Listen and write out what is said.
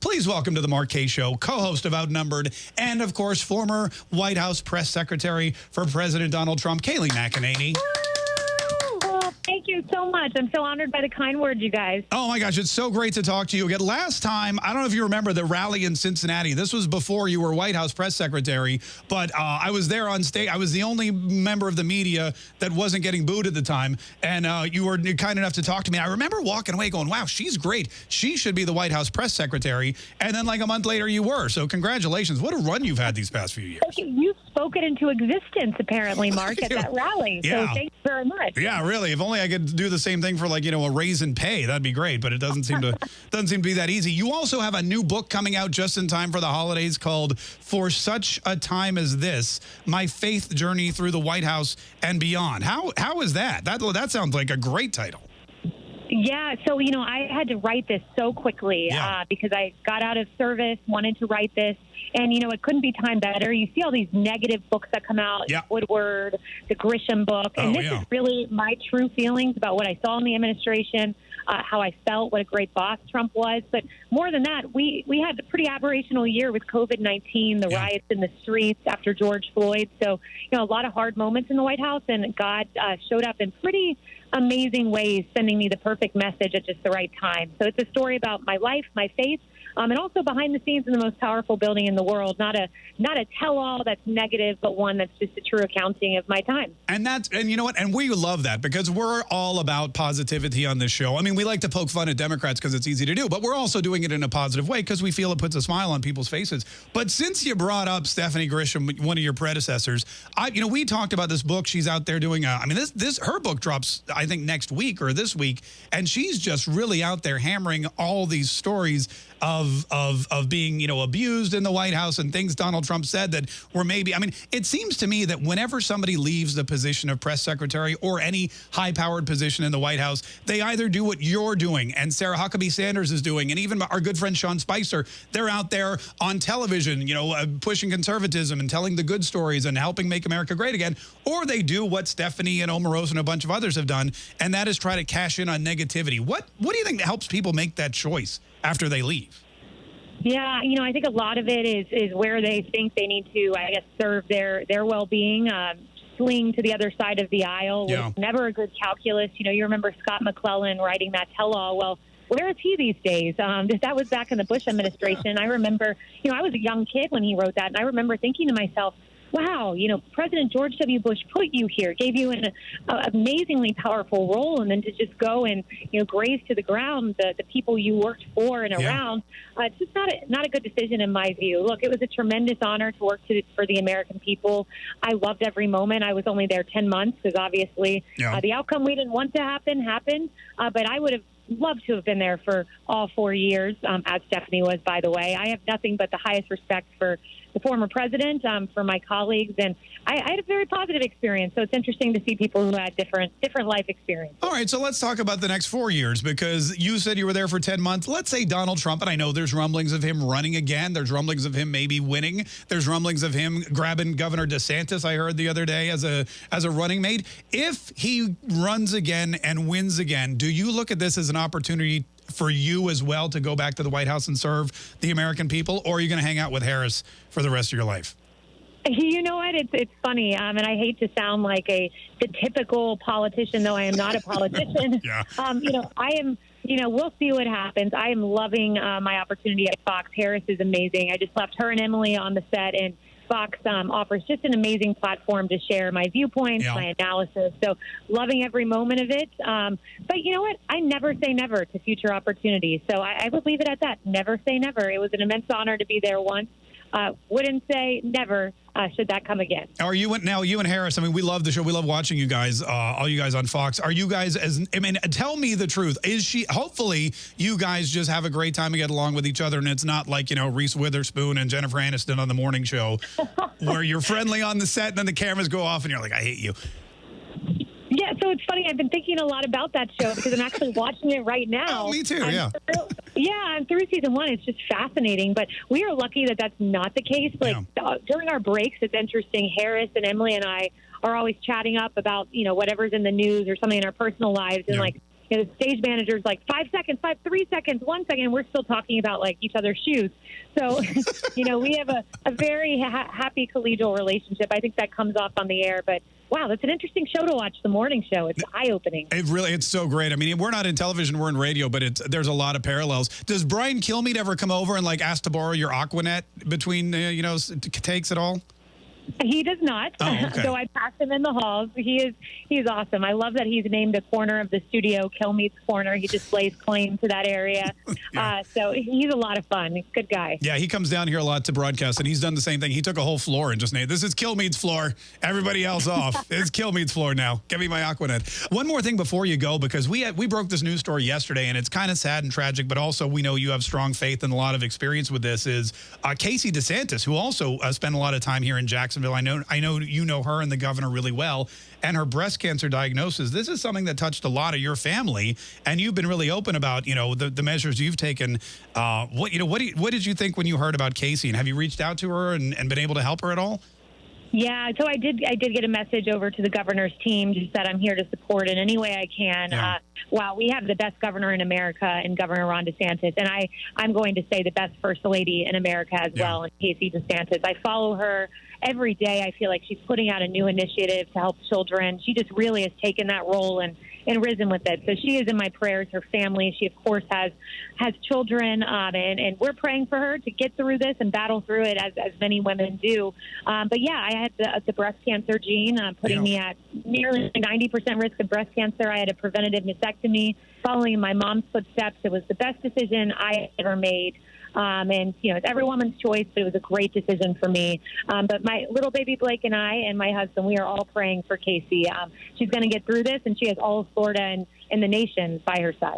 Please welcome to the Mark Kaye Show, co-host of Outnumbered, and of course, former White House press secretary for President Donald Trump, Kayleigh McEnany. You so much. I'm so honored by the kind words, you guys. Oh my gosh, it's so great to talk to you again. Last time, I don't know if you remember the rally in Cincinnati. This was before you were White House press secretary, but uh, I was there on stage. I was the only member of the media that wasn't getting booed at the time, and uh, you were kind enough to talk to me. I remember walking away going, "Wow, she's great. She should be the White House press secretary." And then, like a month later, you were. So, congratulations! What a run you've had these past few years. You spoke it into existence, apparently, Mark, at that rally. Yeah. So, thanks very much. Yeah, really. If only I could do the same thing for like, you know, a raise in pay, that'd be great, but it doesn't seem to doesn't seem to be that easy. You also have a new book coming out just in time for the holidays called For Such a Time as This: My Faith Journey Through the White House and Beyond. How how is that? That that sounds like a great title. Yeah, so you know, I had to write this so quickly Yeah. uh, because I got out of service, wanted to write this, and you know, it couldn't be timed better. You see all these negative books that come out, Yeah. Woodward, the Grisham book, and Oh, this yeah. is really my true feelings about what I saw in the administration, uh, how I felt, what a great boss Trump was. But more than that, we we had a pretty aberrational year with COVID nineteen, the Yeah. riots in the streets after George Floyd. So you know, a lot of hard moments in the White House, and God uh, showed up in pretty amazing ways, sending me the perfect message at just the right time. So it's a story about my life, my faith, um, and also behind the scenes in the most powerful building in the world. Not a not a tell-all that's negative, but one that's just a true accounting of my time. And that's and you know what? And we love that because we're all about positivity on this show. I mean, we like to poke fun at Democrats because it's easy to do, but we're also doing it in a positive way because we feel it puts a smile on people's faces. But since you brought up Stephanie Grisham, one of your predecessors, I you know we talked about this book. She's out there doing. A, I mean, this this her book drops I think next week or this week, and she's just really out there hammering all these stories of of of being you know abused in the White House and things Donald Trump said that were maybe I mean it seems to me that whenever somebody leaves the position of press secretary or any high powered position in the White House they either do what you're doing and Sarah Huckabee Sanders is doing and even our good friend Sean Spicer they're out there on television you know uh, pushing conservatism and telling the good stories and helping make America great again or they do what Stephanie and Omarosa and a bunch of others have done and that is try to cash in on negativity. What what do you think helps people make that choice after they leave Yeah, you know, I think a lot of it is is where they think they need to, I guess, serve their their well being. Um, swing to the other side of the aisle was Yeah. never a good calculus. You know, you remember Scott McClellan writing that tell-all. Well, where is he these days? Um, that was back in the Bush administration. I remember, you know, I was a young kid when he wrote that, and I remember thinking to myself, wow, you know, President George W. Bush put you here, gave you an uh, amazingly powerful role, and then to just go and you know graze to the ground the, the people you worked for and Yeah. around, uh, it's just not a, not a good decision in my view. Look, it was a tremendous honor to work to, for the American people. I loved every moment. I was only there ten months because obviously Yeah. uh, the outcome we didn't want to happen happened, uh, but I would have loved to have been there for all four years, um, as Stephanie was, by the way. I have nothing but the highest respect for the former president, um, for my colleagues, and I, I had a very positive experience. So it's interesting to see people who had different different life experiences. All right, so let's talk about the next four years because you said you were there for 10 months. Let's say Donald Trump, and I know there's rumblings of him running again. There's rumblings of him maybe winning. There's rumblings of him grabbing Governor DeSantis, I heard the other day, as a as a running mate. If he runs again and wins again, do you look at this as an opportunity for you as well to go back to the White House and serve the American people, or are you going to hang out with Harris for the rest of your life? You know what? It's it's funny, um, and I hate to sound like a the typical politician, though I am not a politician. Yeah. Um, you know, I am. You know, we'll see what happens. I am loving uh, my opportunity at Fox. Harris is amazing. I just left her and Emily on the set, and Fox um, offers just an amazing platform to share my viewpoints, Yeah. my analysis. So, loving every moment of it. Um, but you know what? I never say never to future opportunities. So I, I would leave it at that. Never say never. It was an immense honor to be there once. Uh, wouldn't say never uh, should that come again. Are you now you and Harris? I mean, we love the show. We love watching you guys, uh, all you guys on Fox. Are you guys as? I mean, tell me the truth. Is she? Hopefully, you guys just have a great time and get along with each other, and it's not like you know Reese Witherspoon and Jennifer Aniston on the morning show, where you're friendly on the set and then the cameras go off and you're like, I hate you. Yeah, so it's funny. I've been thinking a lot about that show because I'm actually watching it right now. Oh, me too, I'm yeah. Yeah, I'm through season one. It's just fascinating. But we are lucky that that's not the case. Like uh, during our breaks, it's interesting. Harris and Emily and I are always chatting up about you know whatever's in the news or something in our personal lives, and Yeah. like you know, the stage manager's like five seconds, five, three seconds, one second, and we're still talking about like each other's shoes. So, you know, we have a, a very ha- happy collegial relationship. I think that comes off on the air, but wow, that's an interesting show to watch. The morning show. It's eye opening. It really, it's so great. I mean, we're not in television, we're in radio, but it's there's a lot of parallels. Does Brian Kilmeade ever come over and like ask to borrow your Aquanet between uh, you know takes at all? He does not. Oh, okay. so I pass him in the halls. He is he's awesome. I love that he's named a corner of the studio Kilmeade's Corner. He just lays claim to that area. Yeah. uh, so he's a lot of fun. He's a good guy. Yeah, he comes down here a lot to broadcast, and he's done the same thing. He took a whole floor and just named this is Kilmeade's floor. Everybody else off. it's Kilmeade's floor now. Give me my Aquanet. One more thing before you go, because we had, we broke this news story yesterday, and it's kind of sad and tragic, but also we know you have strong faith and a lot of experience with this. Is uh, Casey DeSantis, who also uh, spent a lot of time here in Jacksonville. I know I know you know her and the governor really well, and her breast cancer diagnosis. This is something that touched a lot of your family, and you've been really open about you know the, the measures you've taken. Uh, what you know what you, what did you think when you heard about Casey, and have you reached out to her and, and been able to help her at all? Yeah, so I did. I did get a message over to the governor's team, just that I'm here to support in any way I can. Yeah. Uh, wow, we have the best governor in America, and Governor Ron DeSantis, and I I'm going to say the best first lady in America as Yeah. well, in Casey DeSantis. I follow her every day. I feel like she's putting out a new initiative to help children. She just really has taken that role and and risen with it. So she is in my prayers. Her family, she of course has has children, um, and and we're praying for her to get through this and battle through it as as many women do. Um, but yeah, I had the, the breast cancer gene, uh, putting Yeah. me at nearly 90% risk of breast cancer. I had a preventative mastectomy following my mom's footsteps. It was the best decision I ever made. Um, and you know, it's every woman's choice, but it was a great decision for me. Um, but my little baby Blake and I, and my husband, we are all praying for Casey. Um, she's going to get through this, and she has all of Florida and, and the nation by her side.